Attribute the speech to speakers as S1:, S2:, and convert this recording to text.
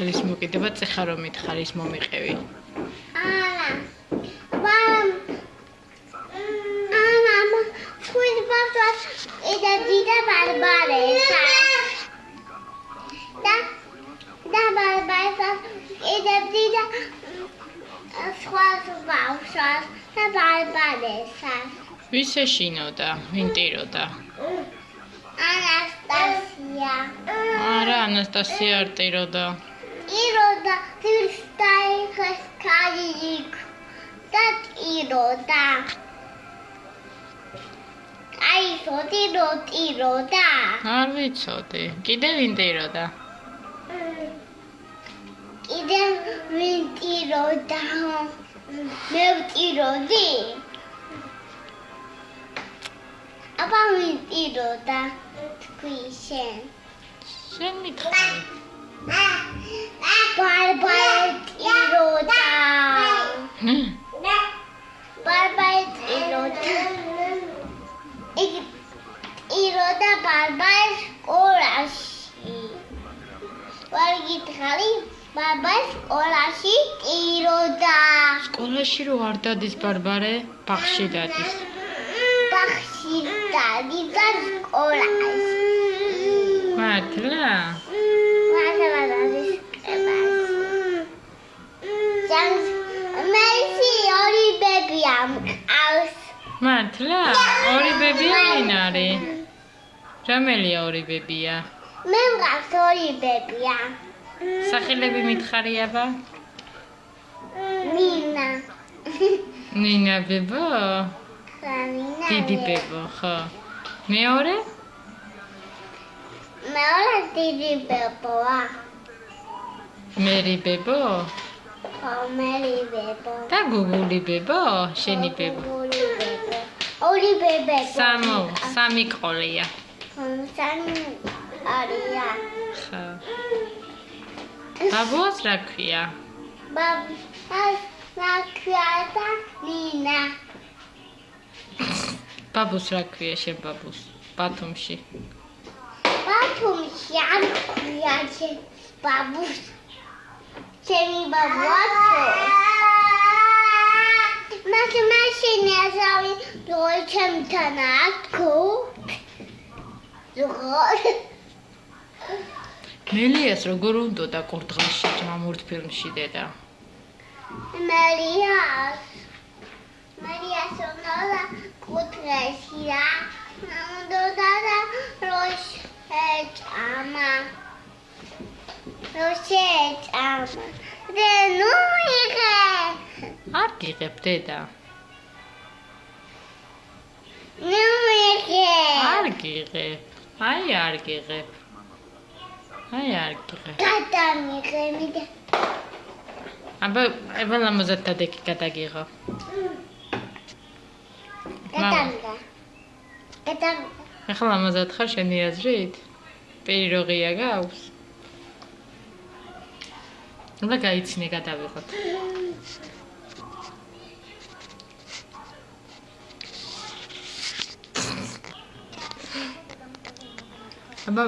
S1: ხელის მოკიდება წეხა რომ მითხარ ის მომიყევი.
S2: არა. ვამ. ამა, თქვენ ბავშვს ედა დიდა ბარბარესა. და და ბარბარესა ედა დიდა სხვა ბავშვს და ბარბარესა.
S1: ვის ეშინოდა? ვინ ტიროდა?
S2: ანასტასია.
S1: არა, ანასტასია არ ტიროდა.
S2: ტიროდა თვისტაიხეს კაიიქ. და ტიროდა. აი, სოტირო ტიროდა.
S1: არ ვიცოდი. კიდე ვინ ტიროდა?
S2: კიდე ვინ ტიროდა? მე ვტიროდი. აბა ვინ ტიროდა? თქვი შენ.
S1: შენ მითხარი.
S2: ბარბარე ტიროდა.
S1: ჰმ,
S2: ბარბარე ტიროდა. იგი ტიროდა ბარბარე სკოლაში. ვარ გითხარი ბარბარე სკოლაში ტიროდა.
S1: სკოლაში რო არ დადის ბარბარე, ბაღში დადის.
S2: ბახში დადიდა სკოლაში.
S1: მართლა?
S2: ბებია მყავს.
S1: მართლა? ორი ბებია ვინ არის? რომელია ორი ბებია?
S2: მე მყავს ორი ბებია.
S1: სახელები მითხარი აბა?
S2: მინა.
S1: ნინა ბებო?
S2: ხამინა.
S1: დიდი ბებო, ხო. მეორე?
S2: მე ორ დიდი ბებოა.
S1: მერი ბებო?
S2: ხო, მერი ბებო.
S1: და გუგული ბებო? შენი ბებო?
S2: ორი ბებო. ორი ბებე.
S1: სამო, სამი ყოლია.
S2: სამი არია.
S1: ხო. ბაბუას რა ქვია?
S2: ბაბა ნაკრატა ლინა.
S1: ბაბუს რა ქვია შენ ბაბუს? ბათუმში.
S2: ბათუმში არ ქვია შენ ბაბუს. ჩემი ბაბუათო. მას მაშინი ასავი როი ჩემთან აკუ. ზოგ
S1: მელიას როგორ უნდა და კურდღელში ჯამურთ ფილმში დედა?
S2: მარიას მარიას უნდა კუთრეში რა უნდა და როშ ეჭამა როშ ეჭამა დე ნუ იღე
S1: არ გიღებ დედა.
S2: ნუ იღე
S1: არ გიღებ. აი არ გიღებ. აი არ გიღებ.
S2: გადამიღე მიდე
S1: აბა ებალა მოზათა დეკი გადაგიღო.
S2: გადამიღე გადამიღე
S1: ახლა მოზათ ხარ შენი აზრით? პირი როგია გაქვს? უნდა გაიცინე გადავიღოთ. აბა